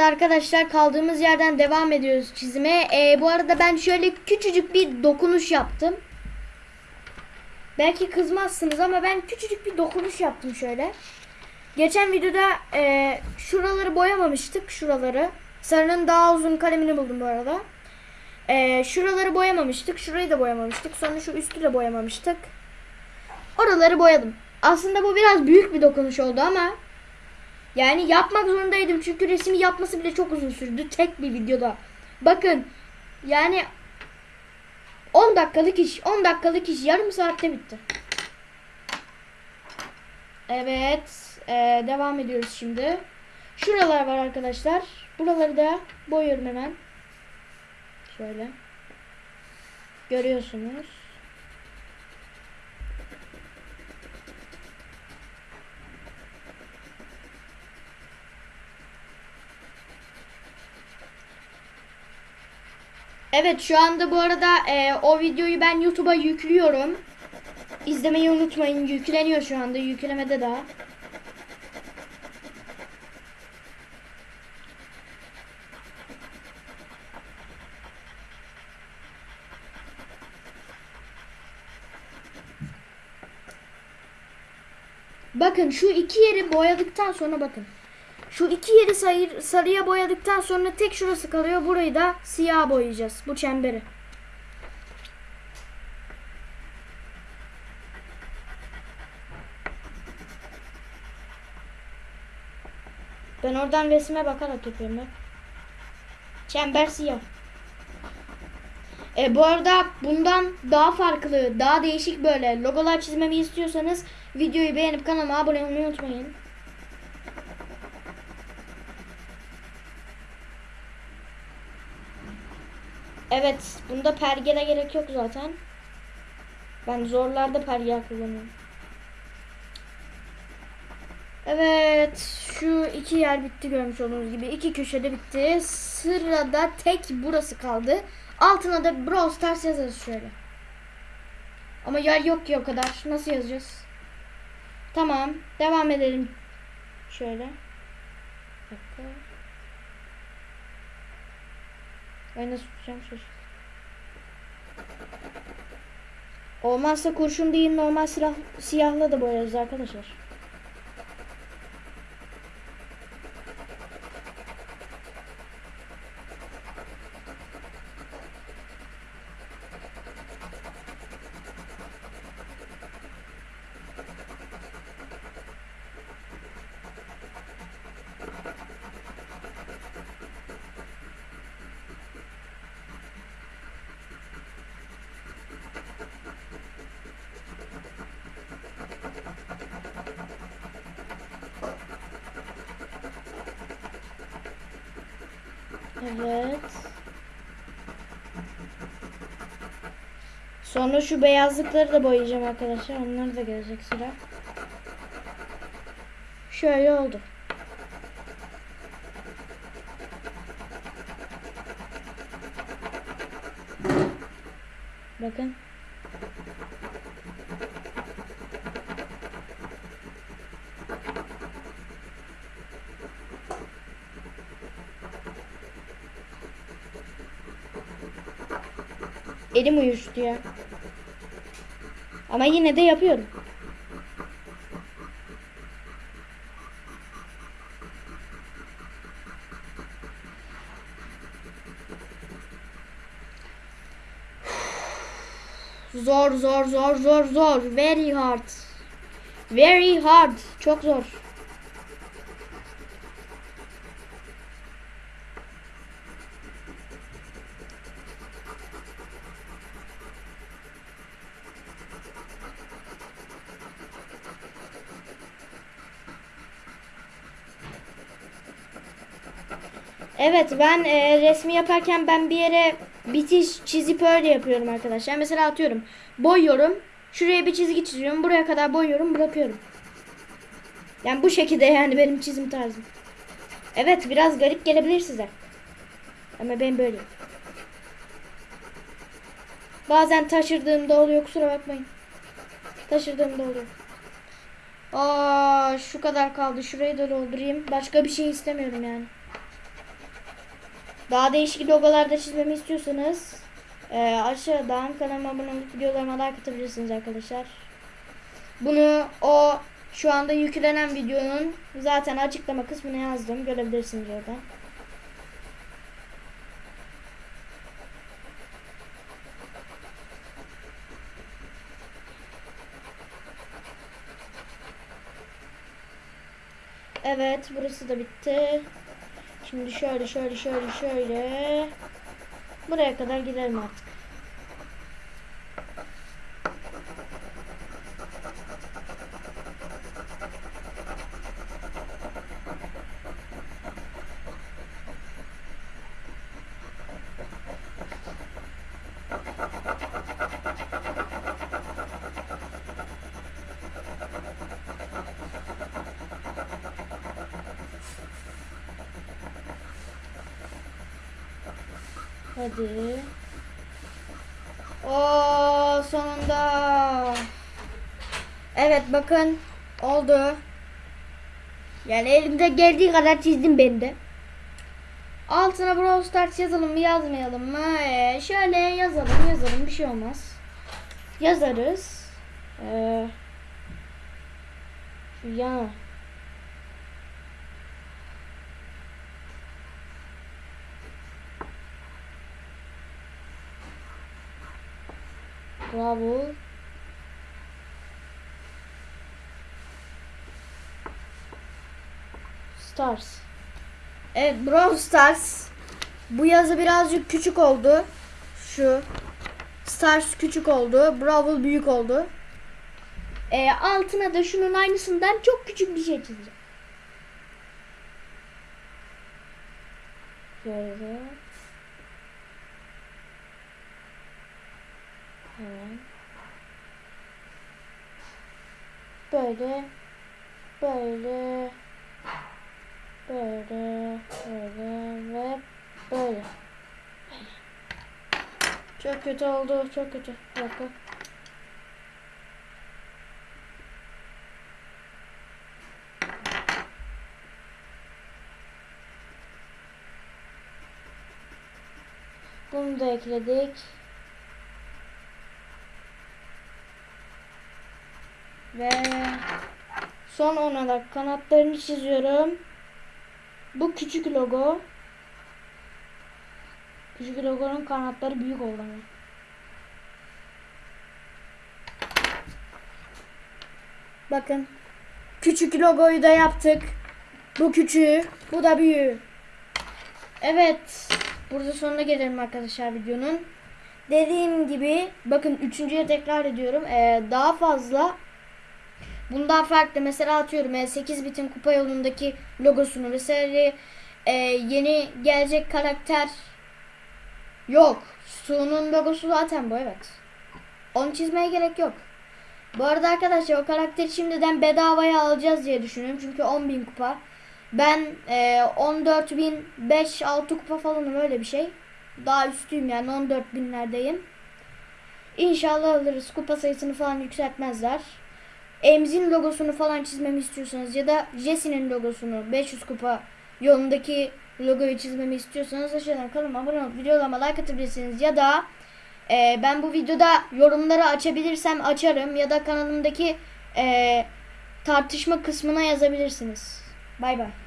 Arkadaşlar kaldığımız yerden devam ediyoruz çizime. Ee, bu arada ben şöyle küçücük bir dokunuş yaptım. Belki kızmazsınız ama ben küçücük bir dokunuş yaptım şöyle. Geçen videoda e, şuraları boyamamıştık. Şuraları. Sarının daha uzun kalemini buldum bu arada. E, şuraları boyamamıştık. Şurayı da boyamamıştık. Sonra şu üstü de boyamamıştık. Oraları boyadım. Aslında bu biraz büyük bir dokunuş oldu ama yani yapmak zorundaydım çünkü resmi yapması bile çok uzun sürdü tek bir videoda. Bakın yani 10 dakikalık iş 10 dakikalık iş yarım saatte bitti. Evet ee, devam ediyoruz şimdi. Şuralar var arkadaşlar. Buraları da boyuyorum hemen. Şöyle. Görüyorsunuz. Evet şu anda bu arada e, o videoyu ben YouTube'a yüklüyorum. İzlemeyi unutmayın. Yükleniyor şu anda. Yüklemede daha. Bakın şu iki yeri boyadıktan sonra bakın. Şu iki yeri sayır, sarıya boyadıktan sonra tek şurası kalıyor. Burayı da siyah boyayacağız. Bu çemberi. Ben oradan resme bakarak yapıyorum bak. Çember siyah. E, bu arada bundan daha farklı, daha değişik böyle logolar çizmemi istiyorsanız videoyu beğenip kanalıma abone olmayı unutmayın. Evet, bunda pergele gerek yok zaten. Ben zorlarda pergel kullanıyorum. Evet, şu iki yer bitti görmüş olduğunuz gibi. iki köşede bitti. Sırada tek burası kaldı. Altına da Brawl Stars yazarız şöyle. Ama yer yok ki o kadar. Nasıl yazacağız? Tamam, devam edelim. Şöyle. Bir. Ben nasıl tutacağım şaşırdım. Olmazsa kurşun değil normal silah, siyahla da boyarız arkadaşlar. Evet. Sonra şu beyazlıkları da boyayacağım arkadaşlar. Onlar da gelecek sıra. Şöyle oldu. Bakın. Elim uyuştu ya. Ama yine de yapıyorum. Zor zor zor zor zor. Very hard. Very hard. Çok zor. Evet ben e, resmi yaparken ben bir yere bitiş çizip öyle yapıyorum arkadaşlar. Mesela atıyorum boyuyorum. Şuraya bir çizgi çiziyorum. Buraya kadar boyuyorum bırakıyorum. Yani bu şekilde yani benim çizim tarzım. Evet biraz garip gelebilir size. Ama ben böyle. Bazen taşırdığımda oluyor kusura bakmayın. Taşırdığımda oluyor. Aa şu kadar kaldı. Şurayı da doldurayım. Başka bir şey istemiyorum yani. Daha değişik logolarda çizmemi istiyorsanız e, aşağıdan kanalıma abone olup videolarıma like atabilirsiniz arkadaşlar. Bunu o şu anda yüklenen videonun zaten açıklama kısmına yazdım. Görebilirsiniz orada. Evet burası da bitti. Şimdi şöyle şöyle şöyle şöyle. Buraya kadar gidelim artık. Hadi. O sonunda. Evet bakın oldu. Yani elimde geldiği kadar çizdim ben de. Altına Brawl Stars yazalım mı yazmayalım mı? Ee, şöyle yazalım yazalım bir şey olmaz. Yazarız. Ee, şu. Bravo. Stars. Evet Brawl Stars. Bu yazı birazcık küçük oldu. Şu. Stars küçük oldu. Brawl büyük oldu. Ee, altına da şunun aynısından çok küçük bir şey çizeceğim. Şöyle. Böyle böyle böyle böyle ve böyle. Çok kötü oldu, çok kötü. Bir dakika. Bunu da ekledik. Ve son olarak kanatlarını çiziyorum. Bu küçük logo. Küçük logonun kanatları büyük oldu ama. Bakın. Küçük logoyu da yaptık. Bu küçüğü, bu da büyüğü. Evet. Burada sonuna gelelim arkadaşlar videonun. Dediğim gibi bakın üçüncüye tekrar ediyorum. Ee, daha fazla bundan farklı mesela atıyorum e, 8 bitin kupa yolundaki logosunu mesela e, yeni gelecek karakter yok. Su'nun logosu zaten bu evet. Onu çizmeye gerek yok. Bu arada arkadaşlar o karakteri şimdiden bedavaya alacağız diye düşünüyorum. Çünkü 10.000 kupa. Ben e, 14.005-6 kupa falanım öyle bir şey. Daha üstüyüm yani 14 binlerdeyim. İnşallah alırız. Kupa sayısını falan yükseltmezler. Emzin logosunu falan çizmemi istiyorsanız ya da Jesse'nin logosunu 500 kupa yolundaki logoyu çizmemi istiyorsanız aşağıdan kanalıma abone olup videolarıma like atabilirsiniz ya da e, ben bu videoda yorumları açabilirsem açarım ya da kanalımdaki e, tartışma kısmına yazabilirsiniz. Bay bay.